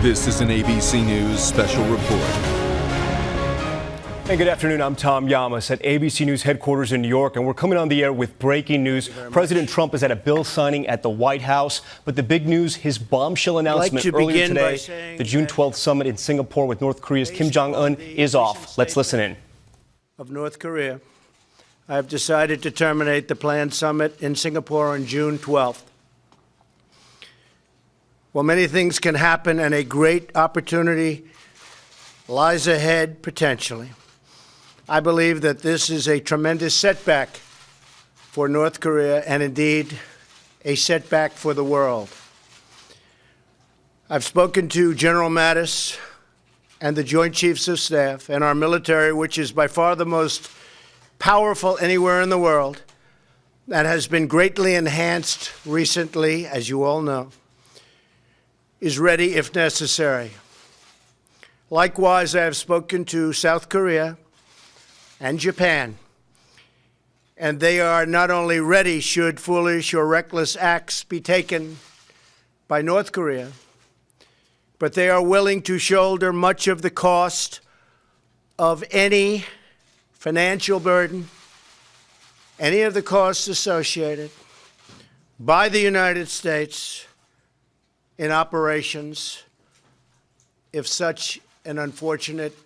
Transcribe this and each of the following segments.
This is an ABC News special report. And good afternoon. I'm Tom Llamas at ABC News headquarters in New York, and we're coming on the air with breaking news. President much. Trump is at a bill signing at the White House, but the big news, his bombshell announcement like earlier today, the June 12th summit in Singapore with North Korea's Kim Jong Un is off. Let's listen in. Of North Korea, I have decided to terminate the planned summit in Singapore on June 12th. While many things can happen and a great opportunity lies ahead potentially, I believe that this is a tremendous setback for North Korea and indeed a setback for the world. I've spoken to General Mattis and the Joint Chiefs of Staff and our military, which is by far the most powerful anywhere in the world, that has been greatly enhanced recently, as you all know, is ready if necessary. Likewise, I have spoken to South Korea and Japan. And they are not only ready should foolish or reckless acts be taken by North Korea, but they are willing to shoulder much of the cost of any financial burden, any of the costs associated by the United States in operations if such an unfortunate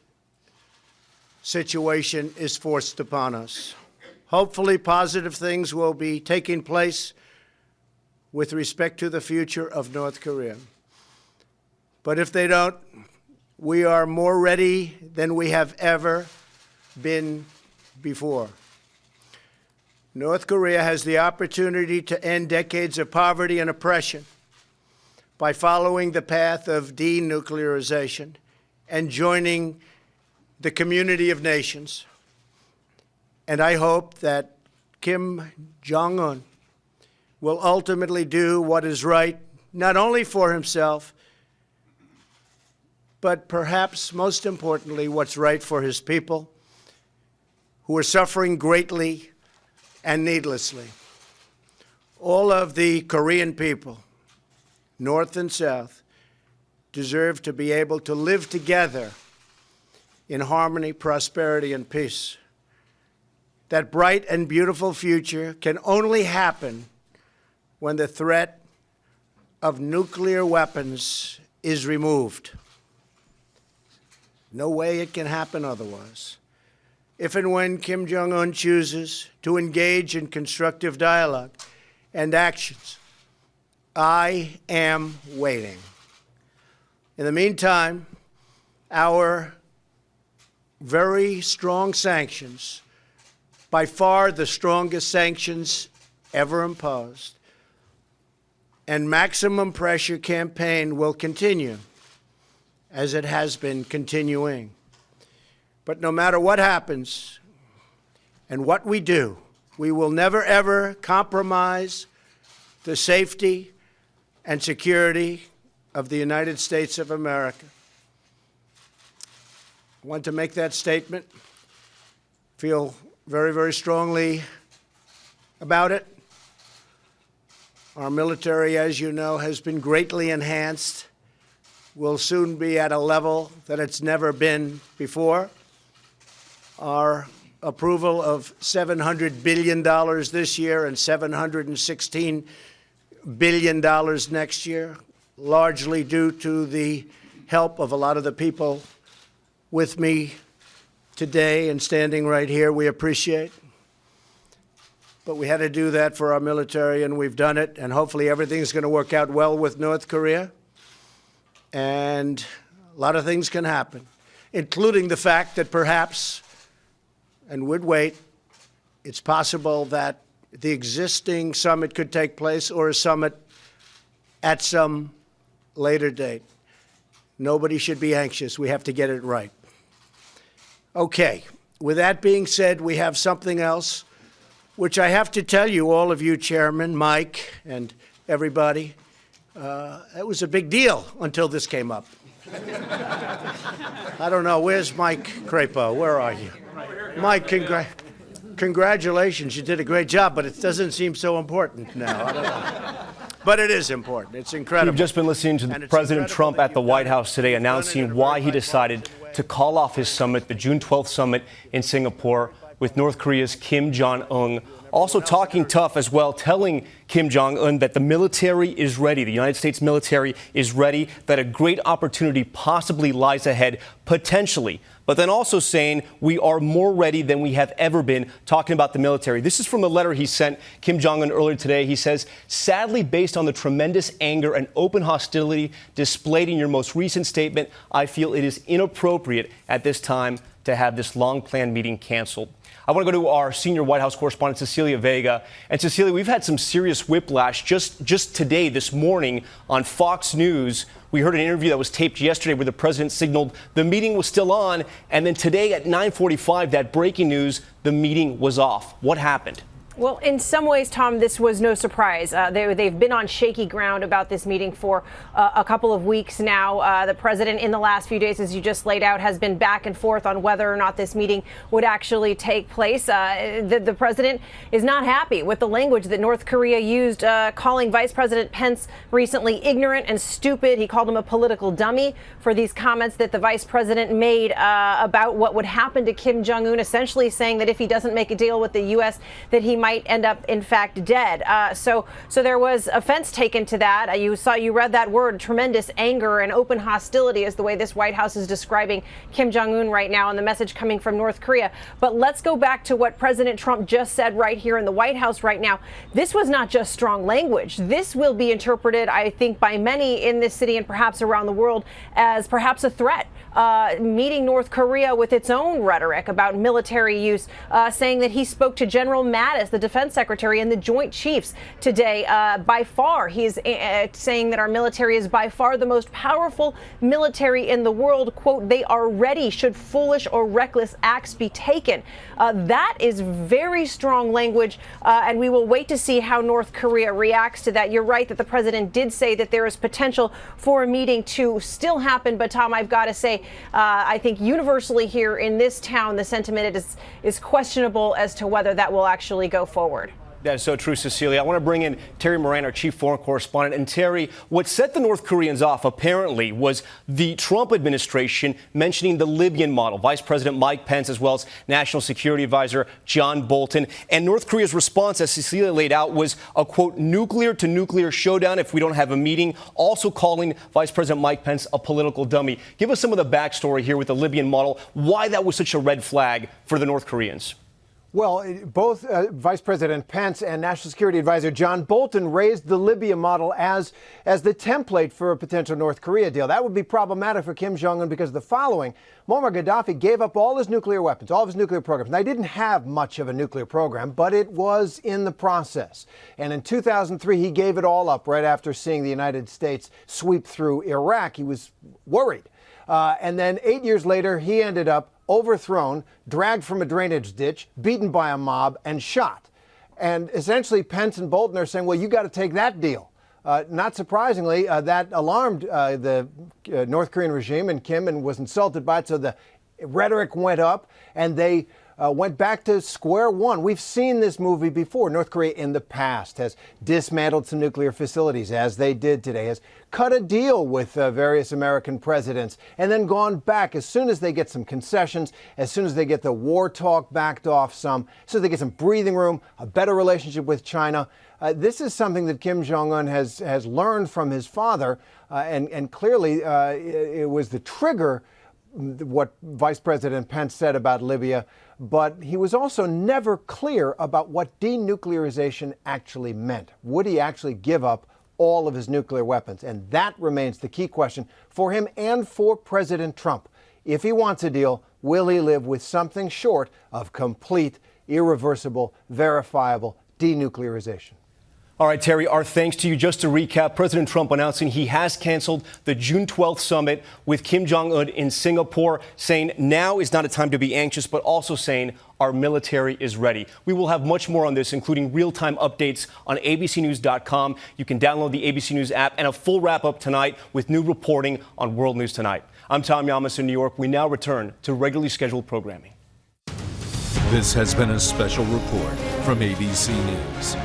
situation is forced upon us. Hopefully, positive things will be taking place with respect to the future of North Korea. But if they don't, we are more ready than we have ever been before. North Korea has the opportunity to end decades of poverty and oppression by following the path of denuclearization and joining the community of nations. And I hope that Kim Jong un will ultimately do what is right, not only for himself, but perhaps most importantly, what's right for his people who are suffering greatly and needlessly. All of the Korean people, North and South, deserve to be able to live together in harmony, prosperity, and peace. That bright and beautiful future can only happen when the threat of nuclear weapons is removed. No way it can happen otherwise. If and when Kim Jong un chooses to engage in constructive dialogue and actions, I am waiting. In the meantime, our very strong sanctions, by far the strongest sanctions ever imposed, and maximum pressure campaign will continue as it has been continuing. But no matter what happens and what we do, we will never ever compromise the safety and security of the United States of America. I want to make that statement, feel very, very strongly about it. Our military, as you know, has been greatly enhanced, will soon be at a level that it's never been before. Our approval of $700 billion this year and $716 billion dollars next year, largely due to the help of a lot of the people with me today and standing right here, we appreciate. But we had to do that for our military, and we've done it, and hopefully everything's going to work out well with North Korea. And a lot of things can happen, including the fact that perhaps, and would wait, it's possible that the existing summit could take place or a summit at some later date. Nobody should be anxious. We have to get it right. Okay, with that being said, we have something else, which I have to tell you, all of you, Chairman, Mike, and everybody, uh, it was a big deal until this came up. I don't know, where's Mike Crapo? Where are you? Mike, congra congratulations, you did a great job, but it doesn't seem so important now. but it is important. It's incredible. We've just been listening to President Trump at the White. House today You've done it in a announcing why he decided to call off his summit, the June 12th summit in Singapore with North Korea's Kim Jong un. Also talking tough as well, telling Kim Jong un that the military is ready, the United States military is ready, that a great opportunity possibly lies ahead, potentially. But then also saying we are more ready than we have ever been, talking about the military. This is from a letter he sent Kim Jong un earlier today. He says, sadly, based on the tremendous anger and open hostility displayed in your most recent statement, I feel it is inappropriate at this time to have this long planned meeting canceled. I want to go to our senior White House correspondent, Cecilia Vega. And Cecilia, we've had some serious whiplash just, just today, this morning, on Fox News. We heard an interview that was taped yesterday where the president signaled the meeting was still on. And then today at 945, that breaking news, the meeting was off. What happened? Well, in some ways, Tom, this was no surprise. Uh, they, have been on shaky ground about this meeting for uh, a couple of weeks now. Uh, the president, in the last few days, as you just laid out, has been back and forth on whether or not this meeting would actually take place. Uh, the, the, president is not happy with the language that North Korea used, uh, calling Vice President Pence recently ignorant and stupid. He called him a political dummy for these comments that the vice president made uh, about what would happen to Kim Jong Un, essentially saying that if he doesn't make a deal with the U.S., that he might end up, in fact, dead. Uh, so, so there was offense taken to that. Uh, you saw, you read that word, tremendous anger and open hostility is the way this White House is describing Kim Jong Un right now, and the message coming from North Korea. But let's go back to what President Trump just said right here in the White House right now. This was not just strong language. This will be interpreted, I think, by many in this city and perhaps around the world as perhaps a threat. Uh, meeting North Korea with its own rhetoric about military use, uh, saying that he spoke to General Mattis, the defense secretary, and the Joint Chiefs today. Uh, by far, he's uh, saying that our military is by far the most powerful military in the world. Quote, they are ready should foolish or reckless acts be taken. Uh, that is very strong language, uh, and we will wait to see how North Korea reacts to that. You're right that the president did say that there is potential for a meeting to still happen, but Tom, I've got to say, uh, I think universally here in this town, the sentiment is, is questionable as to whether that will actually go forward. That is so true, Cecilia. I want to bring in Terry Moran, our chief foreign correspondent. And Terry, what set the North Koreans off apparently was the Trump administration mentioning the Libyan model. Vice President Mike Pence, as well as National Security Advisor John Bolton. And North Korea's response, as Cecilia laid out, was a quote, nuclear to nuclear showdown if we don't have a meeting. Also calling Vice President Mike Pence a political dummy. Give us some of the backstory here with the Libyan model, why that was such a red flag for the North Koreans. Well, both uh, Vice President Pence and National Security Advisor John Bolton raised the Libya model as, as the template for a potential North Korea deal. That would be problematic for Kim Jong un because of the following. Muammar Gaddafi gave up all his nuclear weapons, all of his nuclear programs. Now, he didn't have much of a nuclear program, but it was in the process. And in 2003, he gave it all up right after seeing the United States sweep through Iraq. He was worried. Uh, and then eight years later, he ended up overthrown, dragged from a drainage ditch, beaten by a mob, and shot. And essentially, Pence and Bolton are saying, well, you got to take that deal. Uh, not surprisingly, uh, that alarmed uh, the uh, North Korean regime, and Kim and was insulted by it. So the rhetoric went up, and they uh, went back to square one. We've seen this movie before. North Korea in the past has dismantled some nuclear facilities, as they did today, has cut a deal with uh, various American presidents, and then gone back as soon as they get some concessions, as soon as they get the war talk backed off some, so they get some breathing room, a better relationship with China. Uh, this is something that Kim Jong un has, has learned from his father, uh, and, and clearly uh, it, it was the trigger what Vice President Pence said about Libya, but he was also never clear about what denuclearization actually meant. Would he actually give up all of his nuclear weapons? And that remains the key question for him and for President Trump. If he wants a deal, will he live with something short of complete, irreversible, verifiable denuclearization? All right, Terry, our thanks to you. Just to recap, President Trump announcing he has canceled the June 12th summit with Kim Jong un in Singapore, saying now is not a time to be anxious, but also saying our military is ready. We will have much more on this, including real time updates on abcnews.com. You can download the ABC News app and a full wrap up tonight with new reporting on World News Tonight. I'm Tom Llamas in New York. We now return to regularly scheduled programming. This has been a special report from ABC News.